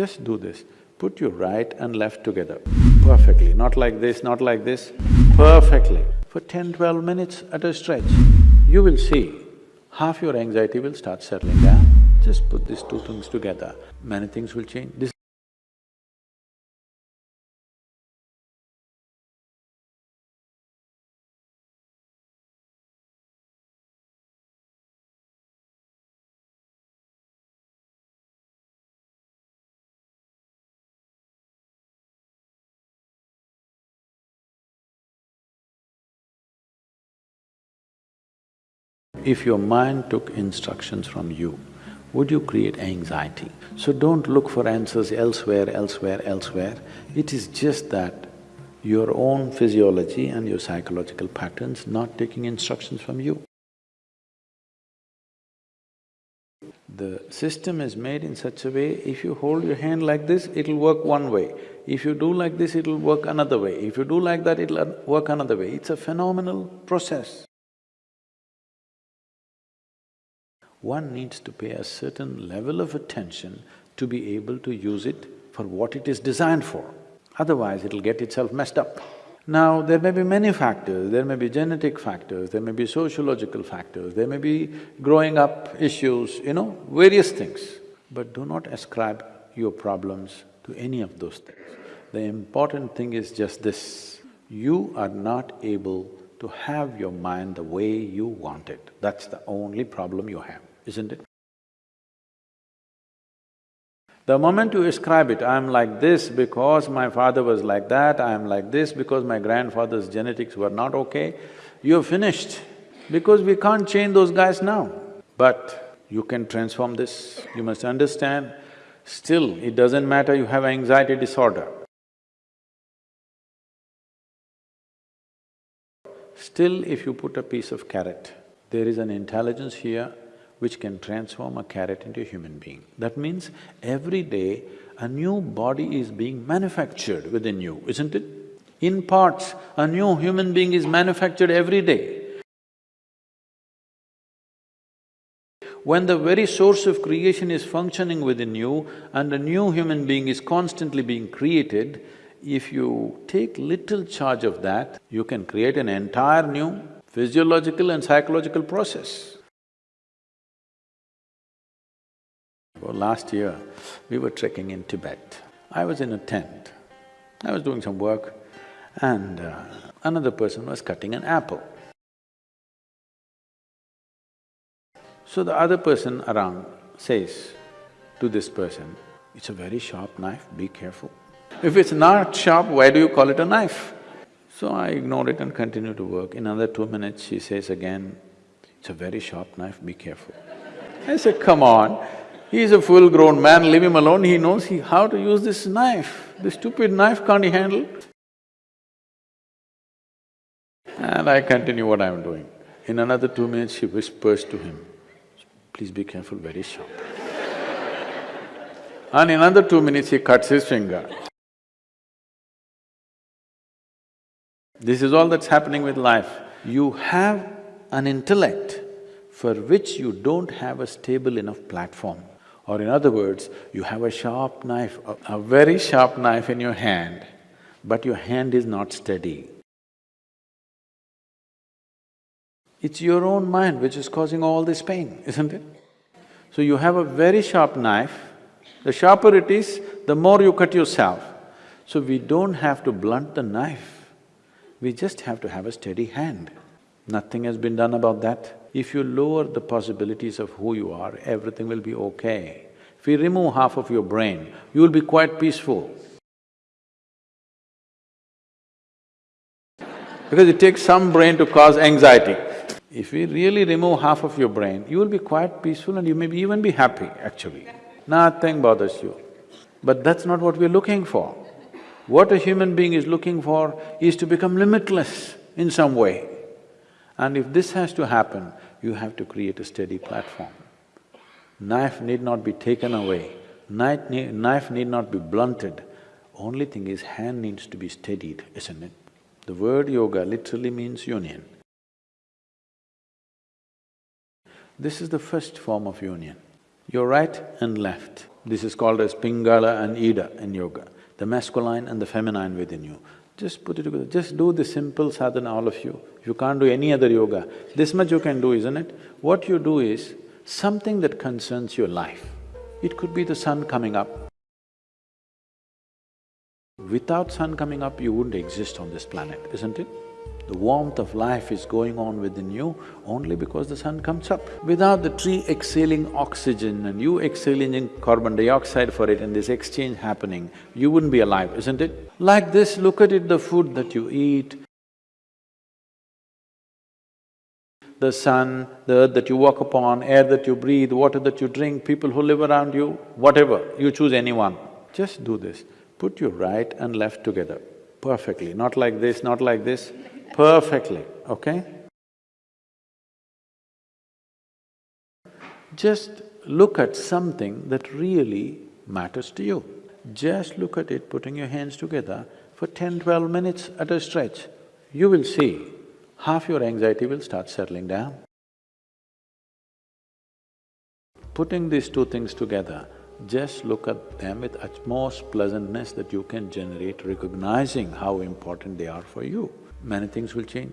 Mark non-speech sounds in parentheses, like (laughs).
Just do this, put your right and left together perfectly, not like this, not like this, perfectly. For 10, 12 minutes at a stretch, you will see half your anxiety will start settling down. Just put these two things together, many things will change. This If your mind took instructions from you, would you create anxiety? So don't look for answers elsewhere, elsewhere, elsewhere. It is just that your own physiology and your psychological patterns not taking instructions from you. The system is made in such a way, if you hold your hand like this, it'll work one way. If you do like this, it'll work another way. If you do like that, it'll work another way. It's a phenomenal process. One needs to pay a certain level of attention to be able to use it for what it is designed for. Otherwise, it'll get itself messed up. Now, there may be many factors, there may be genetic factors, there may be sociological factors, there may be growing up issues, you know, various things. But do not ascribe your problems to any of those things. The important thing is just this, you are not able to have your mind the way you want it. That's the only problem you have isn't it? The moment you ascribe it, I'm like this because my father was like that, I'm like this because my grandfather's genetics were not okay, you're finished. Because we can't change those guys now. But you can transform this, you must understand, still it doesn't matter you have anxiety disorder. Still, if you put a piece of carrot, there is an intelligence here which can transform a carrot into a human being. That means every day a new body is being manufactured within you, isn't it? In parts, a new human being is manufactured every day. When the very source of creation is functioning within you and a new human being is constantly being created, if you take little charge of that, you can create an entire new physiological and psychological process. Last year, we were trekking in Tibet. I was in a tent. I was doing some work and uh, another person was cutting an apple. So the other person around says to this person, it's a very sharp knife, be careful. If it's not sharp, why do you call it a knife? So I ignored it and continued to work. In another two minutes, she says again, it's a very sharp knife, be careful. I said, come on, He's a full-grown man, leave him alone, he knows he… how to use this knife. This stupid knife can't he handle? And I continue what I'm doing. In another two minutes, she whispers to him, please be careful, very sharp. (laughs) and in another two minutes, he cuts his finger. This is all that's happening with life. You have an intellect for which you don't have a stable enough platform. Or in other words, you have a sharp knife, a, very sharp knife in your hand, but your hand is not steady. It's your own mind which is causing all this pain, isn't it? So you have a very sharp knife, the sharper it is, the more you cut yourself. So we don't have to blunt the knife, we just have to have a steady hand. Nothing has been done about that. If you lower the possibilities of who you are, everything will be okay. If you remove half of your brain, you will be quite peaceful. Because it takes some brain to cause anxiety. If we really remove half of your brain, you will be quite peaceful and you may even be happy, actually. Nothing bothers you. But that's not what we're looking for. What a human being is looking for is to become limitless in some way. And if this has to happen, you have to create a steady platform. Knife need not be taken away, knife need, knife need not be blunted, only thing is hand needs to be steadied, isn't it? The word yoga literally means union. This is the first form of union. Your right and left, This is called as Pingala and Ida in yoga, the masculine and the feminine within you. Just put it together, just do the simple sadhana, all of you. You can't do any other yoga. This much you can do, isn't it? What you do is something that concerns your life. It could be the sun coming up. Without sun coming up, you wouldn't exist on this planet, isn't it? The warmth of life is going on within you only because the sun comes up. Without the tree exhaling oxygen and you exhaling carbon dioxide for it and this exchange happening, you wouldn't be alive, isn't it? Like this, look at it, the food that you eat, the sun, the earth that you walk upon, air that you breathe, water that you drink, people who live around you, whatever, you choose anyone. Just do this. Put your right and left together perfectly, not like this, not like this, perfectly, okay? Just look at something that really matters to you. Just look at it, putting your hands together for 10, 12 minutes at a stretch. You will see half your anxiety will start settling down. Putting these two things together, just look at them with utmost pleasantness that you can generate, recognizing how important they are for you. Many things will change.